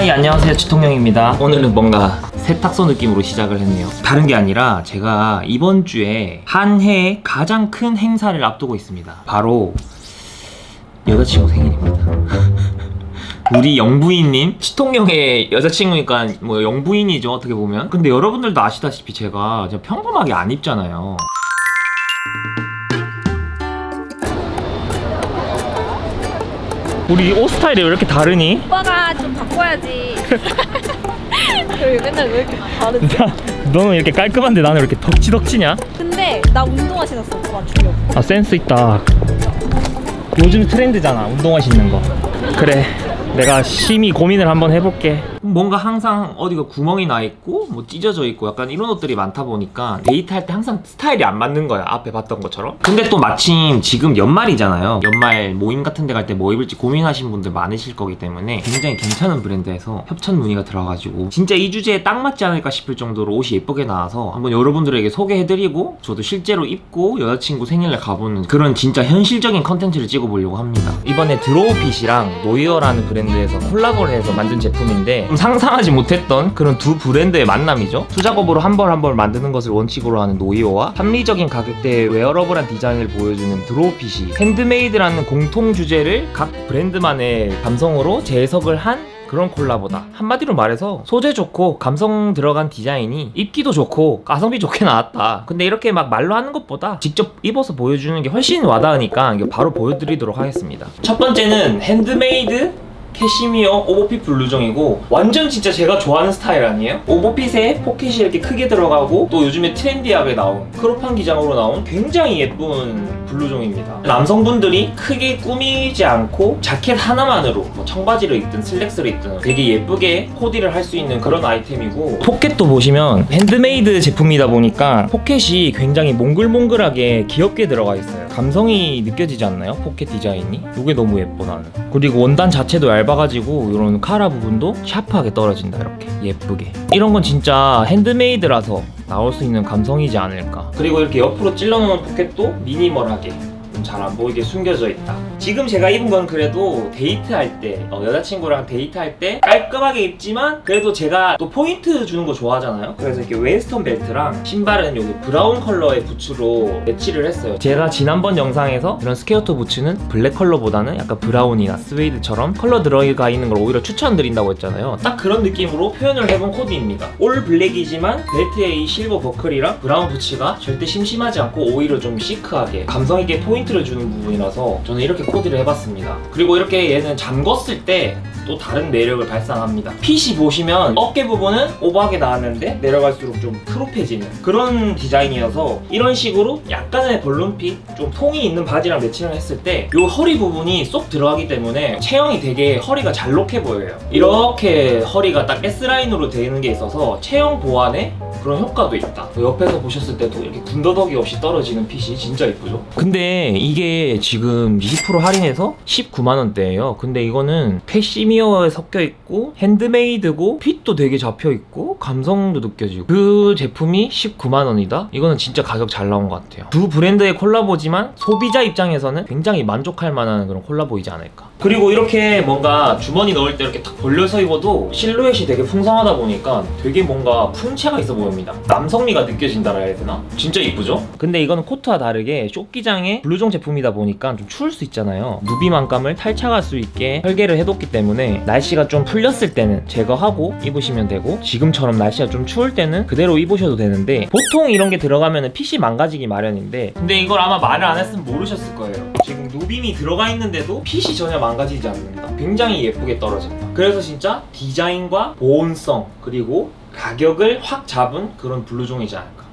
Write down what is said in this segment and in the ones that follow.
하이 안녕하세요. 지통령입니다. 오늘은 뭔가 세탁소 느낌으로 시작을 했네요. 다른 게 아니라 제가 이번 주에 한 해의 가장 큰 행사를 앞두고 있습니다. 바로 여자친구 생일입니다. 우리 영부인님? 치통령의 여자친구니까 뭐 영부인이죠 어떻게 보면. 근데 여러분들도 아시다시피 제가 평범하게 안 입잖아요 우리 옷 스타일이 왜 이렇게 다르니? 오빠가 좀 바꿔야지. 여기 맨날 왜 이렇게 다르지? 너는 이렇게 깔끔한데 나는 왜 이렇게 덕지덕지냐? 근데 나 운동화 신었어. 오빠 맞추려고. 아 센스 있다 요즘 트렌드잖아 운동화 신는 거 그래 내가 심히 고민을 한번 해볼게. 뭔가 항상 어디가 구멍이 나 있고 뭐 찢어져 있고 약간 이런 옷들이 많다 보니까 데이트할 때 항상 스타일이 안 맞는 거야 앞에 봤던 것처럼. 근데 또 마침 지금 연말이잖아요. 연말 모임 같은 데 갈 때 뭐 입을지 고민하신 분들 많으실 거기 때문에 굉장히 괜찮은 브랜드에서 협찬 문의가 들어가지고 진짜 이 주제에 딱 맞지 않을까 싶을 정도로 옷이 예쁘게 나와서 한번 여러분들에게 소개해드리고 저도 실제로 입고 여자친구 생일날 가보는 그런 진짜 현실적인 컨텐츠를 찍어보려고 합니다. 이번에 드로우핏이랑 노이어라는 브랜드 에서 콜라보를 해서 만든 제품인데 좀 상상하지 못했던 그런 두 브랜드의 만남이죠. 수작업으로 한 벌 한 벌 만드는 것을 원칙으로 하는 노이어와 합리적인 가격대의 wearable한 디자인을 보여주는 드로우핏이 핸드메이드라는 공통 주제를 각 브랜드만의 감성으로 재해석을 한 그런 콜라보다. 한마디로 말해서 소재 좋고 감성 들어간 디자인이 입기도 좋고 가성비 좋게 나왔다. 근데 이렇게 막 말로 하는 것보다 직접 입어서 보여주는 게 훨씬 와닿으니까 바로 보여드리도록 하겠습니다. 첫 번째는 핸드메이드 캐시미어 오버핏 블루종이고 완전 진짜 제가 좋아하는 스타일 아니에요? 오버핏에 포켓이 이렇게 크게 들어가고 또 요즘에 trendy하게 나온 crop한 기장으로 나온 굉장히 예쁜 블루종입니다 남성분들이 크게 꾸미지 않고 자켓 하나만으로 뭐 청바지를 입든 슬랙스를 입든 되게 예쁘게 코디를 할 수 있는 그런 아이템이고 포켓도 보시면 핸드메이드 제품이다 보니까 포켓이 굉장히 몽글몽글하게 귀엽게 들어가 있어요 감성이 느껴지지 않나요? 포켓 디자인이? 이게 너무 예뻐 나는. 그리고 원단 자체도 얇아가지고 이런 카라 부분도 샤프하게 떨어진다 이렇게. 예쁘게. 이런 건 진짜 핸드메이드라서 나올 수 있는 감성이지 않을까. 그리고 이렇게 옆으로 찔러놓은 포켓도 minimal하게 잘 안 보이게 숨겨져 있다 지금 제가 입은 건 그래도 데이트할 때 어, 여자친구랑 데이트할 때 깔끔하게 입지만 그래도 제가 또 포인트 주는 거 좋아하잖아요. 그래서 이렇게 웨스턴 벨트랑 신발은 여기 브라운 컬러의 부츠로 매치를 했어요. 제가 지난번 영상에서 이런 square toe 부츠는 블랙 컬러보다는 약간 브라운이나 스웨이드처럼 컬러 들어가 있는 걸 오히려 추천드린다고 했잖아요. 딱 그런 느낌으로 표현을 해본 코디입니다. all black이지만 벨트에 이 실버 버클이랑 브라운 부츠가 절대 심심하지 않고 오히려 좀 시크하게 감성 있게 포인트를 주는 부분이라서 저는 이렇게 코디를 해봤습니다. 그리고 이렇게 얘는 잠궜을 때 또 다른 매력을 발산합니다. 핏이 보시면 어깨 부분은 오버하게 나왔는데 내려갈수록 좀 크롭해지는 그런 디자인이어서 이런 식으로 약간의 벌룬핏 좀 통이 있는 바지랑 매칭을 했을 때 이 허리 부분이 쏙 들어가기 때문에 체형이 되게 허리가 잘록해 보여요. 이렇게 허리가 딱 S라인으로 되는 게 있어서 체형 보완에 그런 효과도 있다. 옆에서 보셨을 때도 이렇게 군더더기 없이 떨어지는 핏이 진짜 이쁘죠? 근데 이게 지금 20% 할인해서 19만원대예요. 근데 이거는 캐시미어에 섞여 있고 핸드메이드고 핏도 되게 잡혀 있고 감성도 느껴지고 그 제품이 19만원이다? 이거는 진짜 가격 잘 나온 것 같아요. 두 브랜드의 콜라보지만 소비자 입장에서는 굉장히 만족할 만한 그런 콜라보이지 않을까 그리고 이렇게 뭔가 주머니 넣을 때 이렇게 딱 벌려서 입어도 실루엣이 되게 풍성하다 보니까 되게 뭔가 풍채가 있어 보입니다 남성미가 느껴진다 해야 되나? 진짜 이쁘죠? 근데 이거는 코트와 다르게 쇼기장의 블루종 제품이다 보니까 좀 추울 수 있잖아요 누빔 안감을 탈착할 수 있게 설계를 해뒀기 때문에 날씨가 좀 풀렸을 때는 제거하고 입으시면 되고 지금처럼 날씨가 좀 추울 때는 그대로 입으셔도 되는데 보통 이런 게 들어가면 핏이 망가지기 마련인데 근데 이걸 아마 말을 안 했으면 모르셨을 거예요 지금 누빔이 들어가 있는데도 핏이 전혀 망가지지 않는다. 굉장히 예쁘게 떨어진다. 그래서 진짜 디자인과 보온성 그리고 가격을 확 잡은 그런 블루종이지 않을까.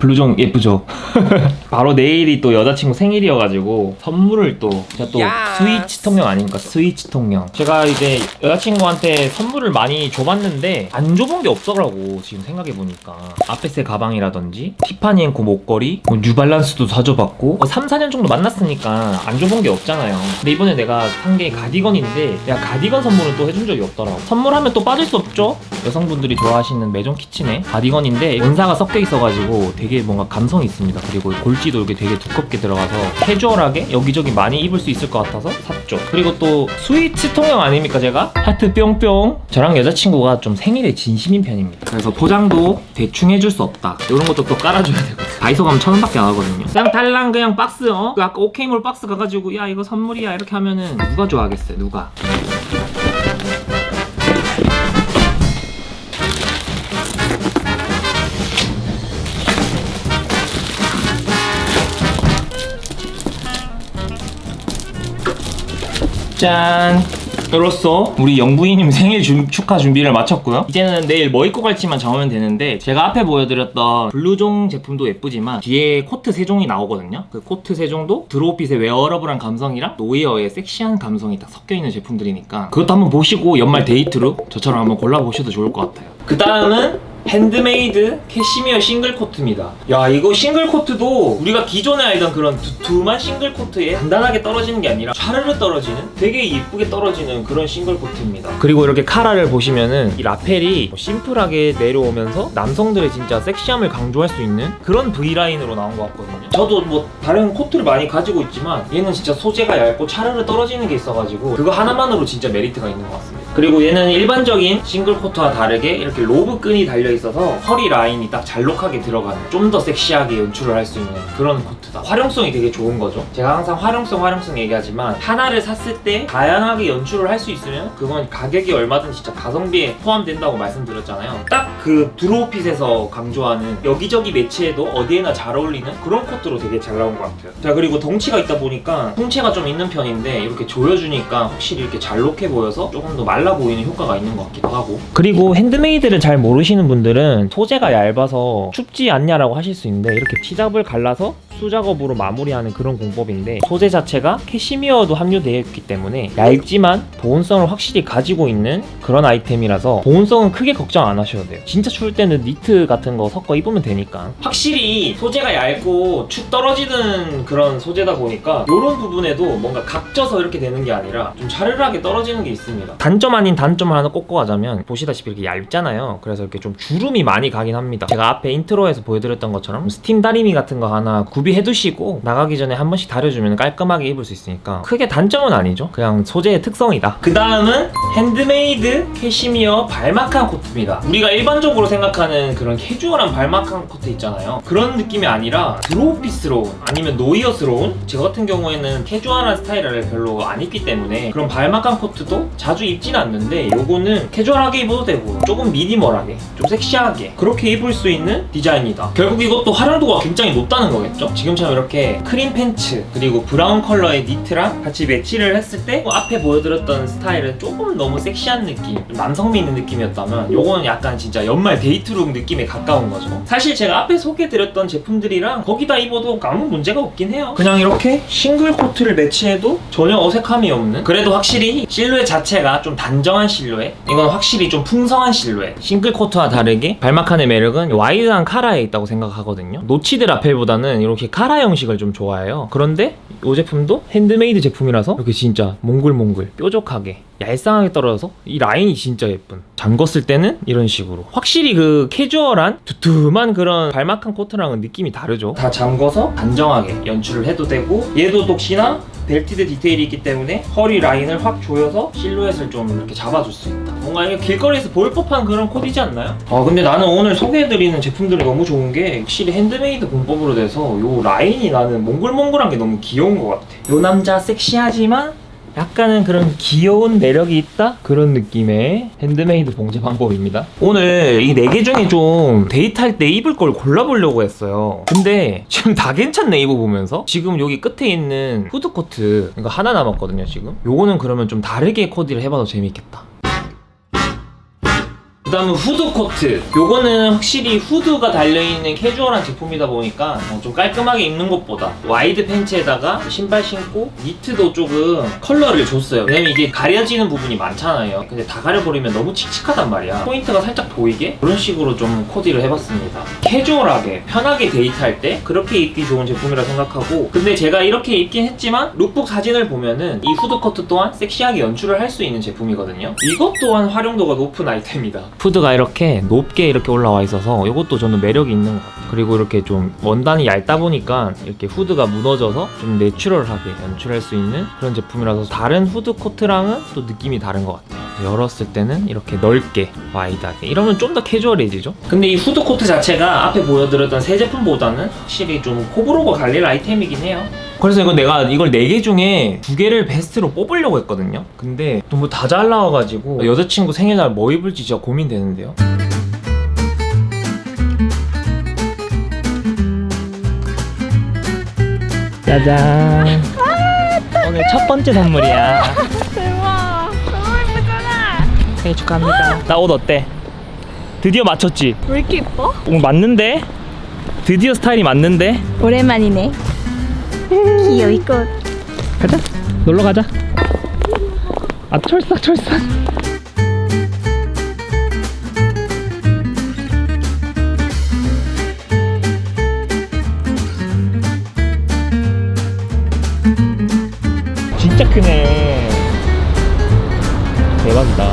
블루종 예쁘죠? 바로 내일이 또 여자친구 생일이어가지고 선물을 또 제가 또 스위치 통령 아닙니까? 스위치 통령 제가 이제 여자친구한테 선물을 많이 줘봤는데 안 줘본 게 없더라고 지금 생각해보니까. 아페세 가방이라든지 티파니 앤코 목걸이 뭐 뉴발란스도 사줘봤고 뭐 3, 4년 정도 만났으니까 안 줘본 게 없잖아요. 근데 이번에 내가 산 게 가디건인데 내가 가디건 선물은 또 해준 적이 없더라고. 선물하면 또 빠질 수 없죠? 여성분들이 좋아하시는 메종 키친의 가디건인데 원사가 섞여 있어가지고 되게 뭔가 감성이 있습니다 그리고 골 물지도 이렇게 되게 두껍게 들어가서 캐주얼하게 여기저기 많이 입을 수 있을 것 같아서 샀죠. 그리고 또 스위트 통영 아닙니까 제가? 하트 뿅뿅. 저랑 여자친구가 좀 생일에 진심인 편입니다. 그래서 포장도 대충 해줄 수 없다. 이런 것도 또 깔아줘야 되고. 다이소 가면 천 원밖에 안 하거든요. 그냥 달랑 그냥 박스 어? 그 아까 오케이몰 박스 가가지고 야 이거 선물이야 이렇게 하면은 누가 좋아하겠어요 누가? 짠! 이로써 우리 영부인님 생일 준- 축하 준비를 마쳤고요. 이제는 내일 뭐 입고 갈지만 정하면 되는데 제가 앞에 보여드렸던 블루종 제품도 예쁘지만 뒤에 코트 세 종이 나오거든요. 그 코트 세 종도 드로우핏의 wearable한 감성이랑 노이어의 섹시한 감성이 딱 섞여 있는 제품들이니까 그것도 한번 보시고 연말 데이트로 저처럼 한번 골라보셔도 좋을 것 같아요. 그 다음은 핸드메이드 캐시미어 싱글 코트입니다. 야 이거 싱글 코트도 우리가 기존에 알던 그런 두툼한 싱글 코트에 단단하게 떨어지는 게 아니라 샤르르 떨어지는 되게 예쁘게 떨어지는 그런 싱글 코트입니다. 그리고 이렇게 카라를 보시면은 이 라펠이 뭐 심플하게 내려오면서 남성들의 진짜 섹시함을 강조할 수 있는 그런 V 라인으로 나온 것 같거든요. 저도 뭐 다른 코트를 많이 가지고 있지만 얘는 진짜 소재가 얇고 차르르 떨어지는 게 있어가지고 그거 하나만으로 진짜 메리트가 있는 것 같습니다. 그리고 얘는 일반적인 싱글 코트와 다르게 이렇게 로브 끈이 달려 있어서 허리 라인이 딱 잘록하게 들어가는 좀 더 섹시하게 연출을 할 수 있는 그런 코트다. 활용성이 되게 좋은 거죠. 제가 항상 활용성 활용성 얘기하지만 하나를 샀을 때 다양하게 연출을 할 수 있으면 그건 가격이 얼마든 진짜 가성비에 포함된다고 말씀드렸잖아요. 딱 그 드로우핏에서 강조하는 여기저기 매치해도 어디에나 잘 어울리는 그런 코트로 되게 잘 나온 것 같아요. 자 그리고 덩치가 있다 보니까 통체가 좀 있는 편인데 이렇게 조여주니까 확실히 이렇게 잘록해 보여서 조금 더 말라 보이는 효과가 있는 것 같기도 하고. 그리고 핸드메이드를 잘 모르시는 분들은 소재가 얇아서 춥지 않냐라고 하실 수 있는데 이렇게 피잡을 갈라서 수작업으로 마무리하는 그런 공법인데 소재 자체가 캐시미어도 함유되어 있기 때문에 얇지만 보온성을 확실히 가지고 있는 그런 아이템이라서 보온성은 크게 걱정 안 하셔도 돼요. 진짜 추울 때는 니트 같은 거 섞어 입으면 되니까. 확실히 소재가 얇고 축 떨어지는 그런 소재다 보니까 이런 부분에도 뭔가 각져서 이렇게 되는 게 아니라 좀 자르르하게 떨어지는 게 있습니다. 단점 아닌 단점을 하나 꼽고 가자면 보시다시피 이렇게 얇잖아요. 그래서 이렇게 좀 주름이 많이 가긴 합니다. 제가 앞에 인트로에서 보여드렸던 것처럼 스팀 다리미 같은 거 하나 구비해 두시고 나가기 전에 한 번씩 다려주면 깔끔하게 입을 수 있으니까 크게 단점은 아니죠. 그냥 소재의 특성이다. 그 다음은 핸드메이드 캐시미어 발막한 코트입니다. 우리가 일반적으로 생각하는 그런 캐주얼한 발막한 코트 있잖아요. 그런 느낌이 아니라 드로우피스러운 아니면 노이어스러운? 저 같은 경우에는 캐주얼한 스타일을 별로 안 입기 때문에 그런 발막한 코트도 자주 입진 않는데 요거는 캐주얼하게 입어도 되고 조금 미니멀하게 좀 섹시하게 그렇게 입을 수 있는 디자인이다. 결국 이것도 활용도가 굉장히 높다는 거겠죠? 지금처럼 이렇게 크림 팬츠 그리고 브라운 컬러의 니트랑 같이 매치를 했을 때뭐 앞에 보여드렸던 스타일은 조금 너무 섹시한 느낌 좀 남성미 있는 느낌이었다면 요거는 약간 진짜 연말 데이트룩 느낌에 가까운 거죠. 사실 제가 앞에 소개해드렸던 제품들이랑 거기다 입어도 아무 문제가 없긴 해요. 그냥 이렇게 싱글 코트를 매치해도 전혀 어색함이 없는? 그래도 확실히 실루엣 자체가 좀 단 정한 실루엣 이건 확실히 좀 풍성한 실루엣 싱글 코트와 다르게 발막한의 매력은 와이드한 카라에 있다고 생각하거든요. notched lapel보다는 이렇게 카라 형식을 좀 좋아해요. 그런데 이 제품도 핸드메이드 제품이라서 이렇게 진짜 몽글몽글 뾰족하게 얄쌍하게 떨어져서 이 라인이 진짜 예쁜. 잠궜을 때는 이런 식으로. 확실히 그 캐주얼한 두툼한 그런 발막한 코트랑은 느낌이 다르죠. 다 잠궈서 단정하게 연출을 해도 되고 얘도 역시나 belted 디테일이 있기 때문에 허리 라인을 확 조여서 실루엣을 좀 이렇게 잡아줄 수 있다. 뭔가 이게 길거리에서 보일 법한 그런 코디지 않나요? 아 근데 나는 오늘 소개해드리는 제품들이 너무 좋은 게 확실히 핸드메이드 공법으로 돼서 요 라인이 나는 몽글몽글한 게 너무 귀여운 것 같아. 요 남자 섹시하지만 약간은 그런 귀여운 매력이 있다? 그런 느낌의 핸드메이드 봉제 방법입니다. 오늘 이 네 개 중에 좀 데이트할 때 입을 걸 골라보려고 했어요. 근데 지금 다 괜찮네 입어보면서. 지금 여기 끝에 있는 후드코트 이거 하나 남았거든요 지금. 요거는 그러면 좀 다르게 코디를 해봐도 재밌겠다. 그 다음은 후드 코트. 요거는 확실히 후드가 달려있는 캐주얼한 제품이다 보니까 어, 좀 깔끔하게 입는 것보다 와이드 팬츠에다가 신발 신고 니트도 조금 컬러를 줬어요. 왜냐면 이게 가려지는 부분이 많잖아요. 근데 다 가려버리면 너무 칙칙하단 말이야. 포인트가 살짝 보이게? 그런 식으로 좀 코디를 해봤습니다. 캐주얼하게 편하게 데이트할 때 그렇게 입기 좋은 제품이라 생각하고. 근데 제가 이렇게 입긴 했지만 룩북 사진을 보면은 이 후드 코트 또한 섹시하게 연출을 할 수 있는 제품이거든요. 이것 또한 활용도가 높은 아이템이다 후드가 이렇게 높게 이렇게 올라와 있어서 이것도 저는 매력이 있는 것 같아요. 그리고 이렇게 좀 원단이 얇다 보니까 이렇게 후드가 무너져서 좀 내추럴하게 연출할 수 있는 그런 제품이라서 다른 후드 코트랑은 또 느낌이 다른 것 같아요. 열었을 때는 이렇게 넓게 와이드하게 이러면 좀 더 캐주얼해지죠. 근데 이 후드 코트 자체가 앞에 보여드렸던 세 제품보다는 확실히 좀 호불호가 갈릴 아이템이긴 해요. 그래서 이거 내가 이걸 4개 중에 두 개를 베스트로 뽑으려고 했거든요. 근데 너무 다 잘 나와가지고 여자친구 생일날 뭐 입을지 진짜 고민되는데요. 짜잔. 오늘 첫 번째 선물이야. 대박. 너무 예쁘잖아. 생일 축하합니다. 나 옷 어때? 드디어 맞췄지? 왜 이렇게 예뻐? 오, 맞는데? 드디어 스타일이 맞는데? 오랜만이네. 귀여워 이거. 가자. 놀러 가자. 아 철싹 철싹. 진짜 크네. 대박이다.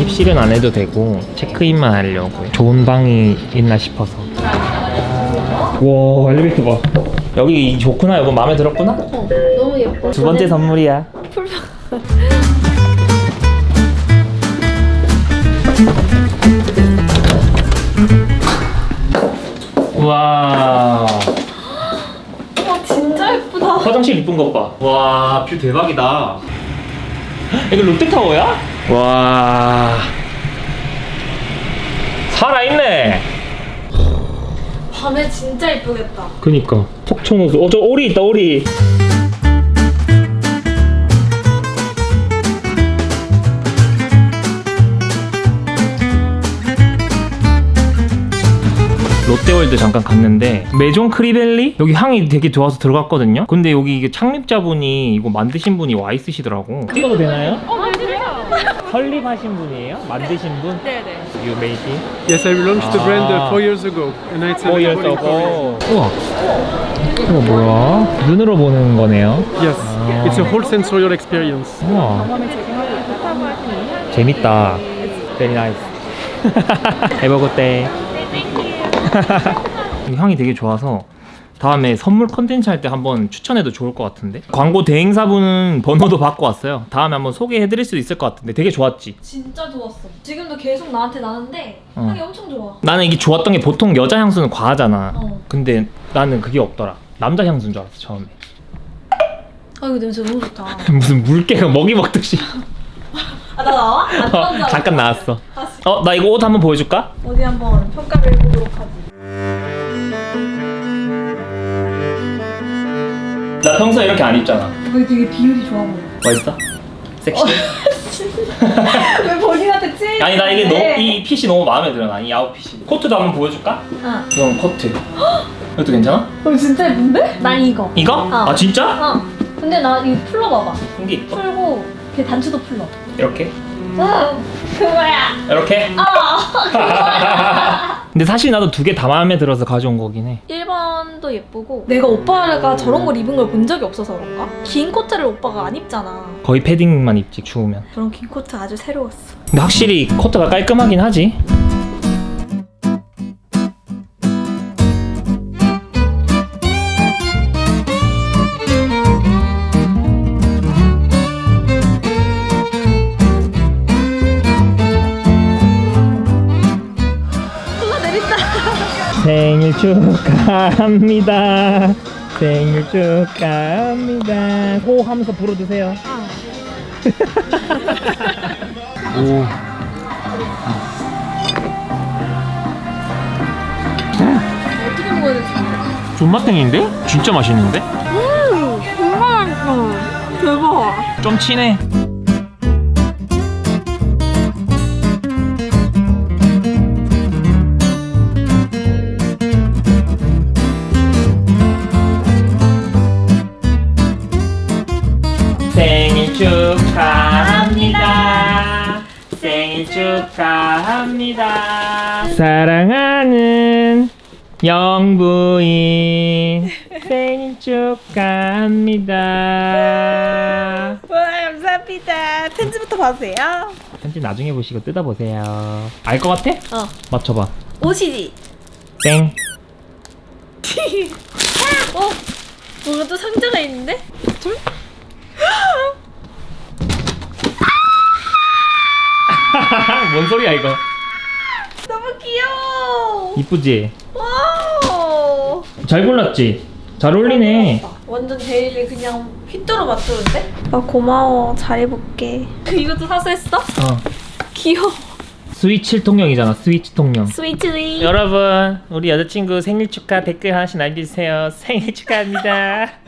입실은 안 해도 되고 체크인만 하려고 좋은 방이 있나 싶어서. 와 엘리베이터 봐 여기 좋구나 여보 마음에 들었구나? 어, 너무 예뻐. 두 번째 선물이야 우와 와 진짜 예쁘다. 화장실 이쁜 것봐와뷰 대박이다 이거 롯데타워야? 와 살아있네 밤에 진짜 예쁘겠다. 그니까 톡청호수 어저 오리 있다 오리 롯데월드 잠깐 갔는데 메종 크리벨리 여기 향이 되게 좋아서 들어갔거든요 근데 여기 이게 창립자분이 이거 만드신 분이 와 있으시더라고 찍어도 되나요? 어, 맞아요. 설립하신 분이에요? 만드신 분? 네네. You made it? Yes, I launched the brand Ah. uh, four years ago, and it's Four years ago 우와 이거 뭐야? 눈으로 보는 거네요 Yes, Ah. it's a whole sensorial experience. 우와 재밌다 Very nice Have a good day 이 향이 되게 좋아서 다음에 선물 컨텐츠 할 때 한번 추천해도 좋을 것 같은데 광고 대행사분은 번호도 받고 왔어요 다음에 한번 소개해드릴 수도 있을 것 같은데 되게 좋았지 진짜 좋았어. 지금도 계속 나한테 나는데 어. 향이 엄청 좋아. 나는 이게 좋았던 게 보통 여자 향수는 과하잖아 어. 근데 나는 그게 없더라 남자 향수인 줄 알았어 처음에 아 이거 냄새 너무 좋다. 무슨 물개가 먹이 먹듯이 아나 나와? 안 어. 잠깐 나왔어 어 나 이거 옷 한번 보여줄까? 어디 한번 평가를 해보도록 하지. 나 평소에 이렇게 안 입잖아 거기 되게 비율이 좋아 보여. 멋있어? 섹시? 왜 본인한테 찌? 아니 나 이게 너무 이 핏이 너무 마음에 들어 나이 아웃핏이 코트도 한번 보여줄까? 응. 이건 코트 이것도 괜찮아? 어 진짜 예쁜데? 난 이거. 이거? 어. 아 진짜? 어. 근데 나 이거 풀러봐봐. 이게 이뻐 풀고 그 단추도 풀러. 이렇게 응. 그거야. 이렇게 어. 그거야. 근데 사실 나도 두 개 다 마음에 들어서 가져온 거긴 해 1번도 예쁘고 내가 오빠가 저런 걸 입은 걸 본 적이 없어서 그런가? 긴 코트를 오빠가 안 입잖아. 거의 패딩만 입지 추우면 저런 긴 코트 아주 새로웠어. 근데 확실히 코트가 깔끔하긴 하지 내린다. 생일 축하합니다 생일 축하합니다 호 하면서 불어주세요 오 어떻게 먹어야 될지 모르겠어. 존맛탱인데? 진짜 맛있는데? 음, 정말 맛있어. 대박. 좀 친해 축하합니다. 사랑하는 영부인 생일 축하합니다. 와 감사합니다. 보세요. 편지 나중에 보시고 뜯어보세요. 알 것 같아? 어. 맞춰봐. 옷이지. 땡. 어? 뭔가 또 상자가 있는데? 둘? 뭔 소리야 이거? 너무 귀여워. 이쁘지? Wow. 잘 골랐지? 잘 어울리네. 완전 daily 그냥 휘뚜루 마뚜루인데? 아 고마워. 잘 입을게. 이것도 사서 했어? 어. 귀여워. 스위치 통령이잖아. 스위치 통령. 스위트리. 여러분, 우리 여자친구 생일 축하 댓글 하나씩 남겨주세요. 생일 축하합니다.